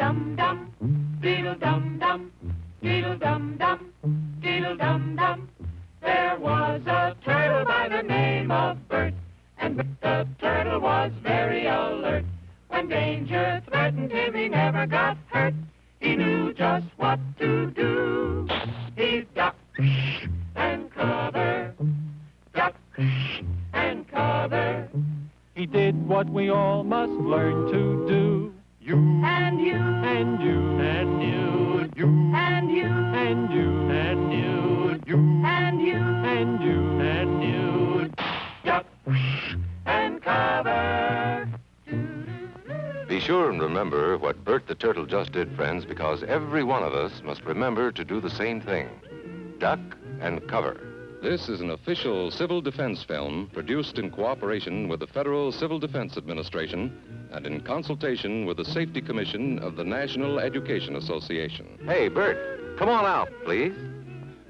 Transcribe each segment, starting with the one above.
dum dum, diddle dum dum, diddle dum dum, diddle dum dum. There was a turtle by the name of Bert, and the turtle was very alert. When danger threatened him, he never got hurt. He knew just what to do. He ducked and cover, duck and cover. He did what we all must learn to do. You, and you And you, you, and you, and you and you, you, and you, and you and you. duck and cover. Be sure and remember what Bert the Turtle just did, friends, because every one of us must remember to do the same thing. Duck and cover. This is an official civil defense film produced in cooperation with the Federal Civil Defense Administration and in consultation with the Safety Commission of the National Education Association. Hey, Bert, come on out, please.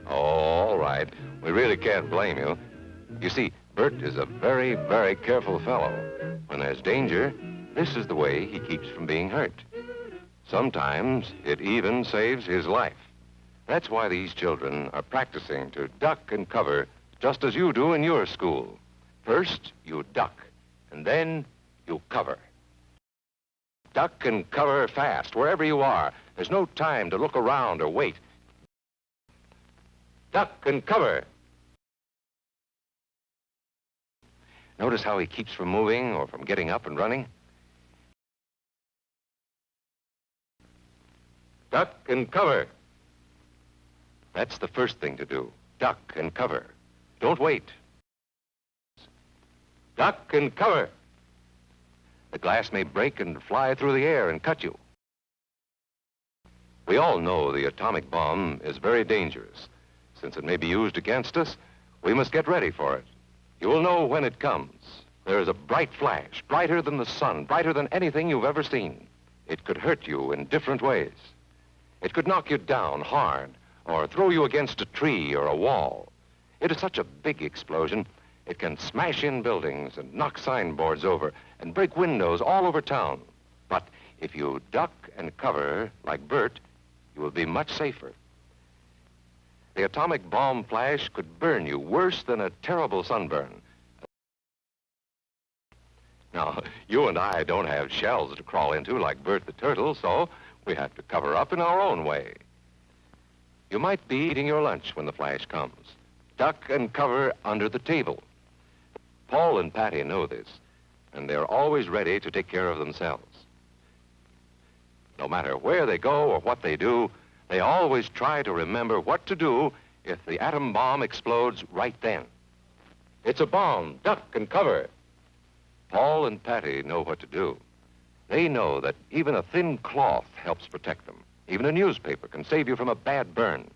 Oh, all right. We really can't blame you. You see, Bert is a very, very careful fellow. When there's danger, this is the way he keeps from being hurt. Sometimes it even saves his life. That's why these children are practicing to duck and cover just as you do in your school. First, you duck, and then you cover. Duck and cover fast, wherever you are. There's no time to look around or wait. Duck and cover. Notice how he keeps from moving or from getting up and running? Duck and cover. That's the first thing to do. Duck and cover. Don't wait. Duck and cover. The glass may break and fly through the air and cut you. We all know the atomic bomb is very dangerous. Since it may be used against us, we must get ready for it. You will know when it comes. There is a bright flash, brighter than the sun, brighter than anything you've ever seen. It could hurt you in different ways. It could knock you down hard or throw you against a tree or a wall. It is such a big explosion, it can smash in buildings and knock signboards over and break windows all over town. But if you duck and cover like Bert, you will be much safer. The atomic bomb flash could burn you worse than a terrible sunburn. Now, you and I don't have shells to crawl into like Bert the Turtle, so we have to cover up in our own way. You might be eating your lunch when the flash comes. Duck and cover under the table. Paul and Patty know this, and they're always ready to take care of themselves. No matter where they go or what they do, they always try to remember what to do if the atom bomb explodes right then. It's a bomb. Duck and cover. Paul and Patty know what to do. They know that even a thin cloth helps protect them. Even a newspaper can save you from a bad burn.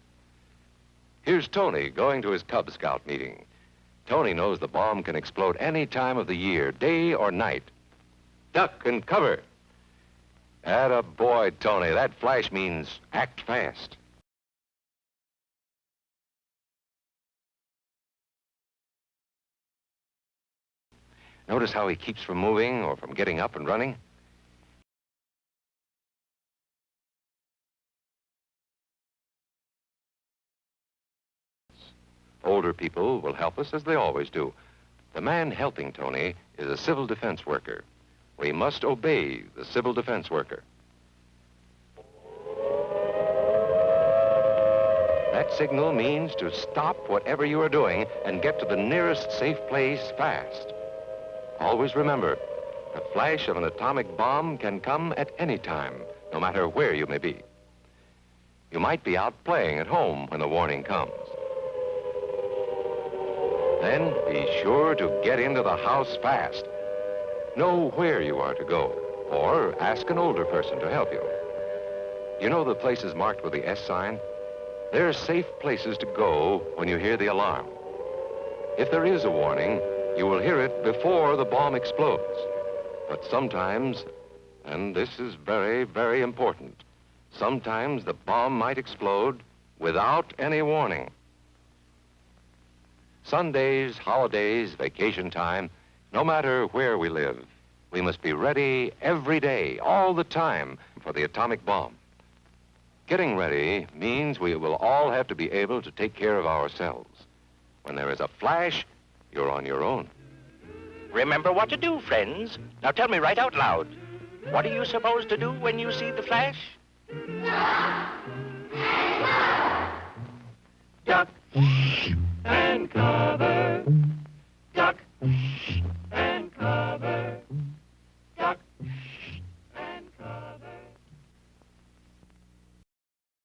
Here's Tony going to his Cub Scout meeting. Tony knows the bomb can explode any time of the year, day or night. Duck and cover. Atta boy, Tony. That flash means act fast. Notice how he keeps from moving or from getting up and running? Older people will help us as they always do. The man helping Tony is a civil defense worker. We must obey the civil defense worker. That signal means to stop whatever you are doing and get to the nearest safe place fast. Always remember, the flash of an atomic bomb can come at any time, no matter where you may be. You might be out playing at home when the warning comes. Then be sure to get into the house fast. Know where you are to go, or ask an older person to help you. You know the places marked with the S sign? They're safe places to go when you hear the alarm. If there is a warning, you will hear it before the bomb explodes. But sometimes, and this is very, very important, sometimes the bomb might explode without any warning. Sundays, holidays, vacation time, no matter where we live, we must be ready every day, all the time, for the atomic bomb. Getting ready means we will all have to be able to take care of ourselves. When there is a flash, you're on your own. Remember what to do, friends. Now tell me right out loud. What are you supposed to do when you see the flash? Duck and cover. Duck and cover.